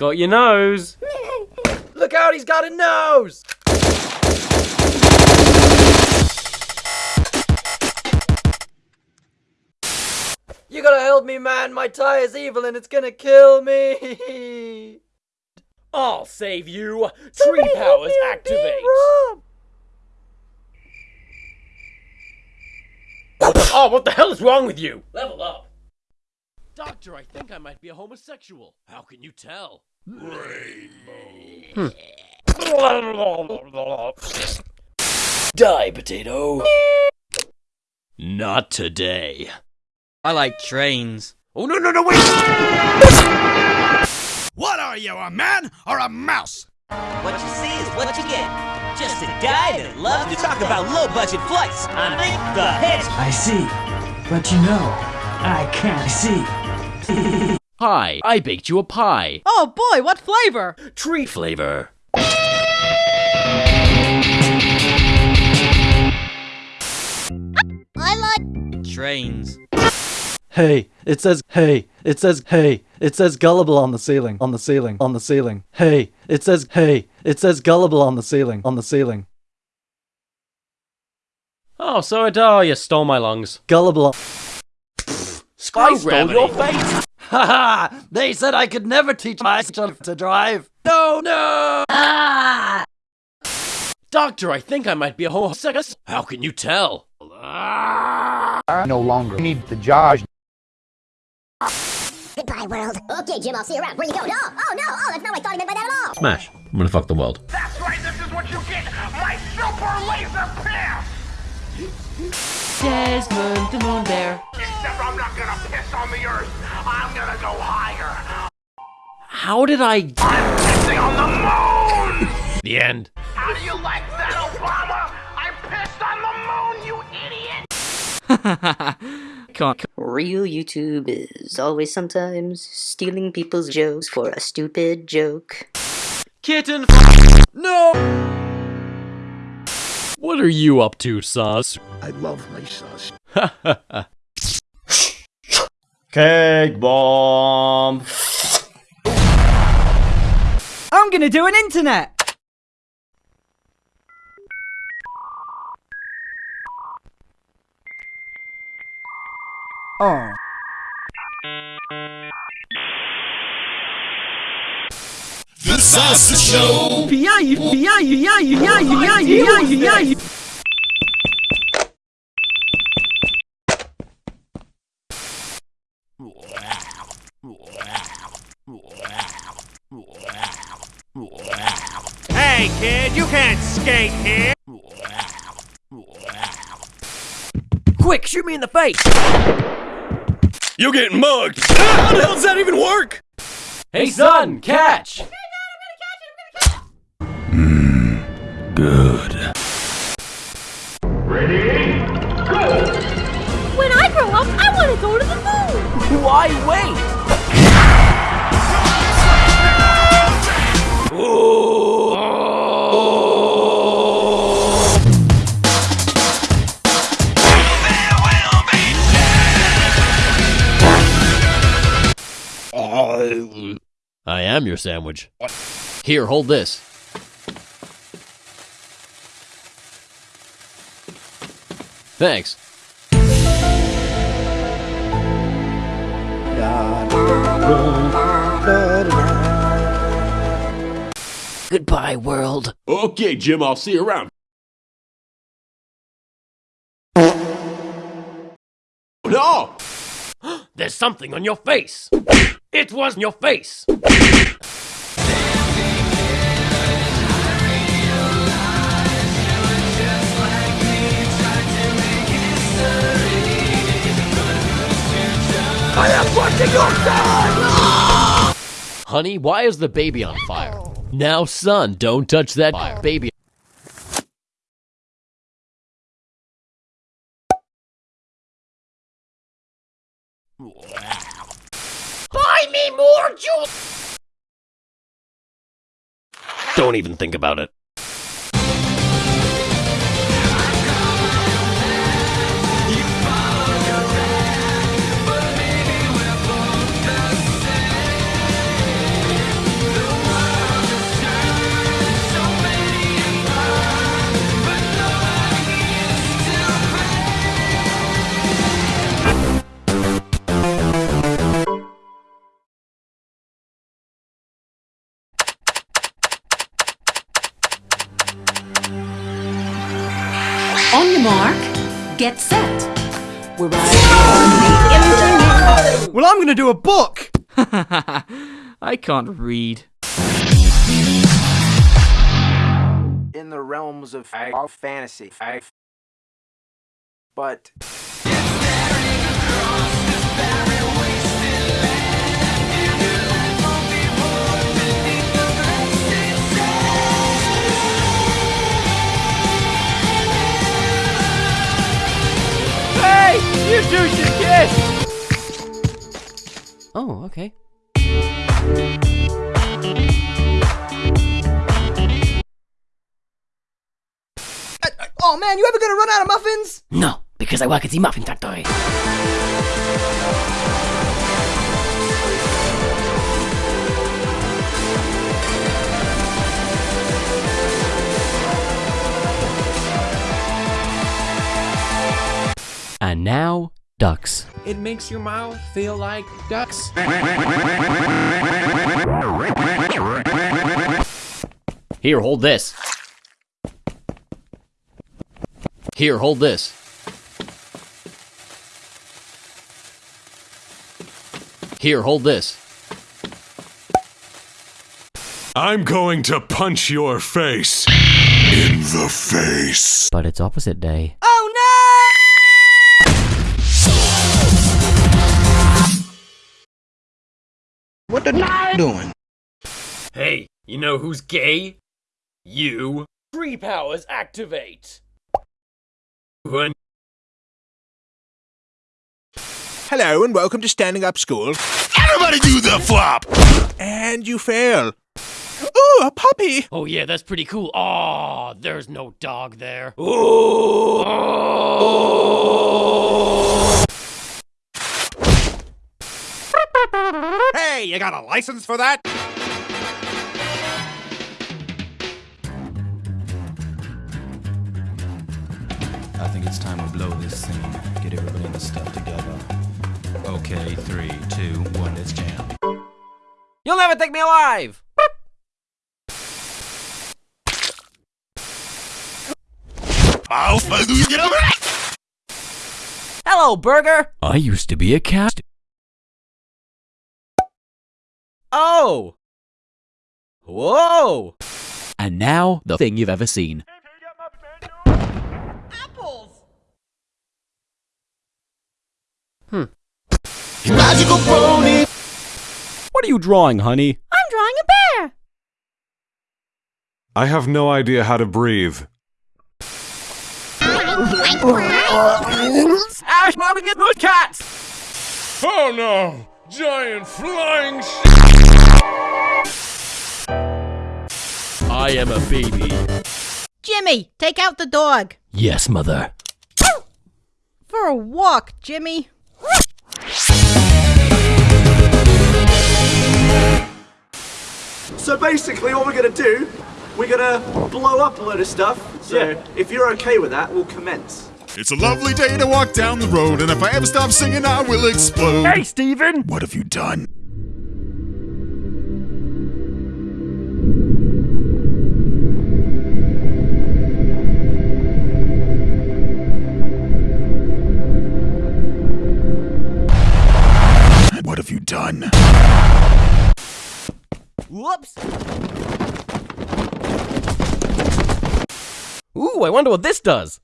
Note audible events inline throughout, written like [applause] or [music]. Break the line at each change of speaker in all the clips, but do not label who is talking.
got your nose.
Look out, he's got a nose! You gotta help me, man. My tie is evil and it's gonna kill me. [laughs]
I'll save you. Tree powers activate. Oh, what the hell is wrong with you? Level up. Doctor, I think I might be a homosexual. How can you tell? Hmm.
Die, potato.
Not today.
I like trains.
Oh, no, no, no, wait!
What are you, a man or a mouse?
What you see is what you get. Just a guy that loves to talk about low-budget flights on Link the Hedge.
I see. But you know, I can't see. [laughs]
Hi, I baked you a pie.
Oh boy, what flavor?
Tree flavor.
I like
Trains.
Hey, it says hey, it says hey, it says gullible on the ceiling, on the ceiling, on the ceiling. Hey, it says hey, it says gullible on the ceiling, on the ceiling.
Oh, so it, oh, you stole my lungs.
Gullible. On-
Screw
I stole your face. Haha! [laughs] they said I could never teach my son to drive. No, no! [laughs]
Doctor, I think I might be a whole homosexual. How can you tell?
no longer need the Josh.
Goodbye, world. Okay, Jim, I'll see you around. Where you going? Oh, oh no, oh, that's not what I thought he meant by that at all.
Smash. I'm gonna fuck the world.
That's right, this is what you get! My super laser piss!
Desmond the Moon Bear.
Except I'm not gonna piss on the earth. I'm gonna go higher.
How did I.
I'm pissing on the moon! [laughs]
The end.
How do you like that, Obama? I pissed on the moon, you idiot! [laughs]
Can't.
Real YouTube is always sometimes stealing people's jokes for a stupid joke.
Kitten. No! What are you up to, Sus?
I love my sauce. [laughs]
Cake bomb.
I'm gonna do an internet. Oh.
The Salsa Show!
Yeah, you, yeah, you, yeah, you, yeah, you, yeah, you, yeah, you, yeah, you.
Hey, kid, you can't skate here!
Quick, shoot me in the face!
You're getting mugged! [laughs] How the hell does that even work?
Hey, son, catch!
Oh hmm, good. Ready, go!
When I grow up, I want to go to the moon.
Why wait?
I am your sandwich. Here, hold this. Thanks.
Goodbye, world.
Okay, Jim, I'll see you around. No! [gasps]
There's something on your face. It was your face.
Am your son!
Honey, why is the baby on fire? Now, son, don't touch that fire. baby.
Buy me more juice!
Don't even think about it.
Get set. We're [laughs]
Well, I'm gonna do a book! [laughs]
I can't read.
In the realms of of fantasy. But
You two kiss! Oh, okay.
Oh man, you ever gonna run out of muffins?
No, because I work at the muffin factory. And now, ducks. It makes your mouth feel like ducks. Here, hold this. Here, hold this. Here, hold this.
I'm going to punch your face. In the face.
But it's opposite day.
What the n- doing?
Hey, you know who's gay? You. Free powers activate. When
Hello and welcome to Standing Up School. Everybody do the flop! And you fail. Ooh, a puppy!
Oh yeah, that's pretty cool. Aw, there's no dog there. Ooh.
Hey, you got a license for that?
I think it's time we blow this scene. Get everybody in the stuff together. Okay, three, two, one, let's jam.
You'll never take me alive. Hello, Burger. I used to be a cat. Oh. Whoa. And now the thing you've ever seen.
Apples!
Hmm. What are you drawing, honey?
I'm drawing a bear.
I have no idea how to breathe.
Ash, mommy, get those cats!
Oh no! Giant flying sh-
I am a baby.
Jimmy, take out the dog.
Yes, mother.
For a walk, Jimmy.
So basically, what we're gonna do, we're gonna blow up a load of stuff. So if you're okay with that, we'll commence.
It's a lovely day to walk down the road, and if I ever stop singing, I will explode.
Hey, Steven!
What have you done? What have you done?
Whoops! Ooh, I wonder what this does.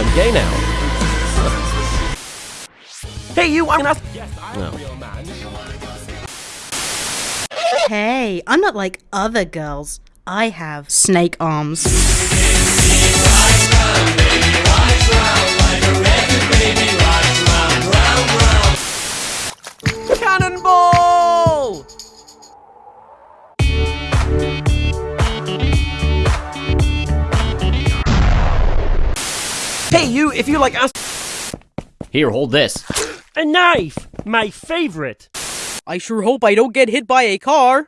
I'm gay now. hey, you, I'm not. No.
Hey, I'm not like other girls. I have snake arms.
If you like us.
Here, hold this.
A knife! My favorite!
I sure hope I don't get hit by a car.